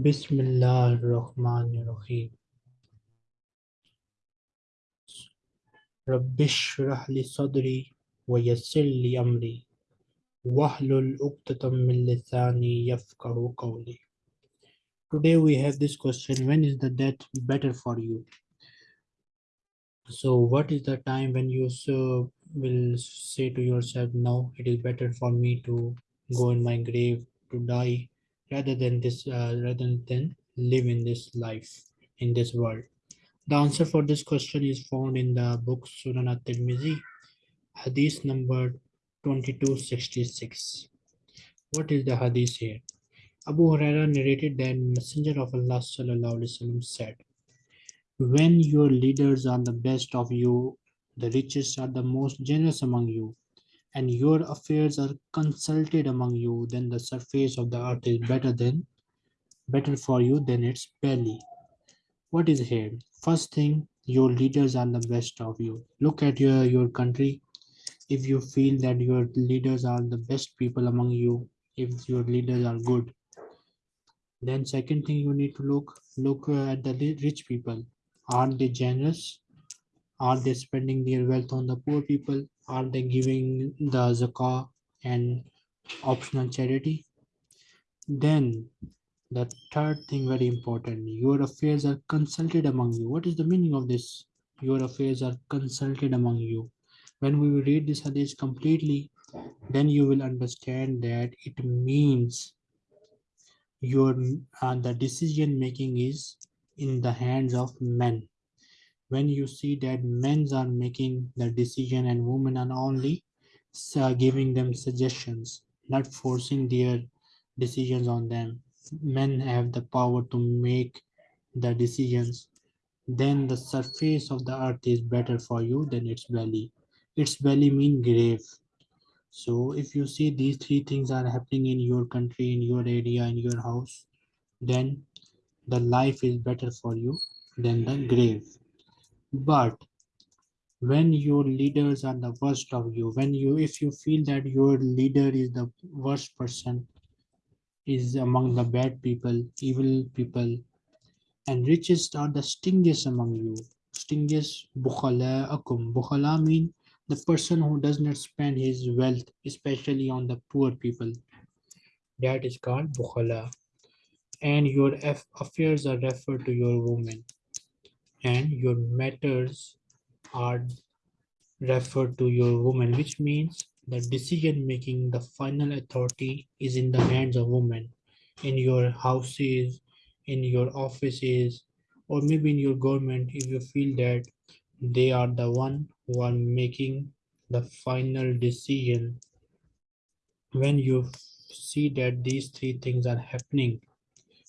Bismillahirrahmanirrahim. Rabbi shrah li sadri wa yassir li amri wahlul uqdatam min lisani yafqahu qawli. Today we have this question, when is the death better for you? So what is the time when you so will say to yourself, now it is better for me to go in my grave to die rather than this uh, rather than live in this life in this world. The answer for this question is found in the book sunan at-tirmidhi hadith number 2266 what is the hadith here? Abu huraira narrated that messenger of allah sallallahu alaihi wasallam said when your leaders are the best of you the richest are the most generous among you and your affairs are consulted among you, then the surface of the earth is better than better for you than its belly. What is here? First thing, your leaders are the best of you. Look at your, your country. If you feel that your leaders are the best people among you, if your leaders are good, then second thing you need to look look at the rich people. Are they generous? Are they spending their wealth on the poor people? Are they giving the zakah and optional charity? Then the third thing very important, your affairs are consulted among you. What is the meaning of this? Your affairs are consulted among you. When we read this hadith completely, then you will understand that it means your uh, the decision making is in the hands of men when you see that men are making the decision and women are only uh, giving them suggestions, not forcing their decisions on them. Men have the power to make the decisions. Then the surface of the earth is better for you than its belly. Its belly mean grave. So if you see these three things are happening in your country, in your area, in your house, then the life is better for you than the grave but when your leaders are the worst of you when you if you feel that your leader is the worst person is among the bad people evil people and richest are the stingiest among you stingiest bukhala akum bukhala mean the person who does not spend his wealth especially on the poor people. That is called bukhala and your affairs are referred to your woman and your matters are referred to your woman, which means the decision making, the final authority is in the hands of women in your houses, in your offices, or maybe in your government if you feel that they are the one who are making the final decision. When you see that these three things are happening,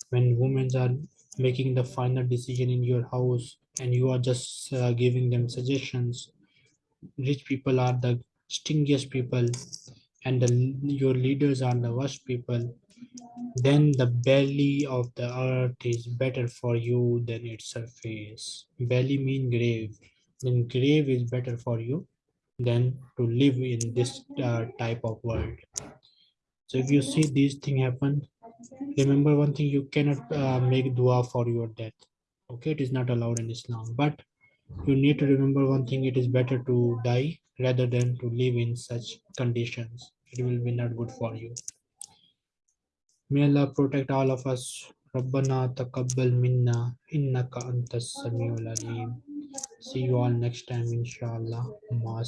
when women are making the final decision in your house and you are just uh, giving them suggestions. Rich people are the stingiest people and the, your leaders are the worst people. Then the belly of the earth is better for you than its surface. Belly mean grave. Then grave is better for you than to live in this uh, type of world. So if you see these things happen remember one thing you cannot uh, make dua for your death. Okay it is not allowed in islam but you need to remember one thing it is better to die rather than to live in such conditions. It will be not good for you. May allah protect all of us. Rabbana taqabbal minna innaka antas samiul alim. See you all next time inshallah. Ma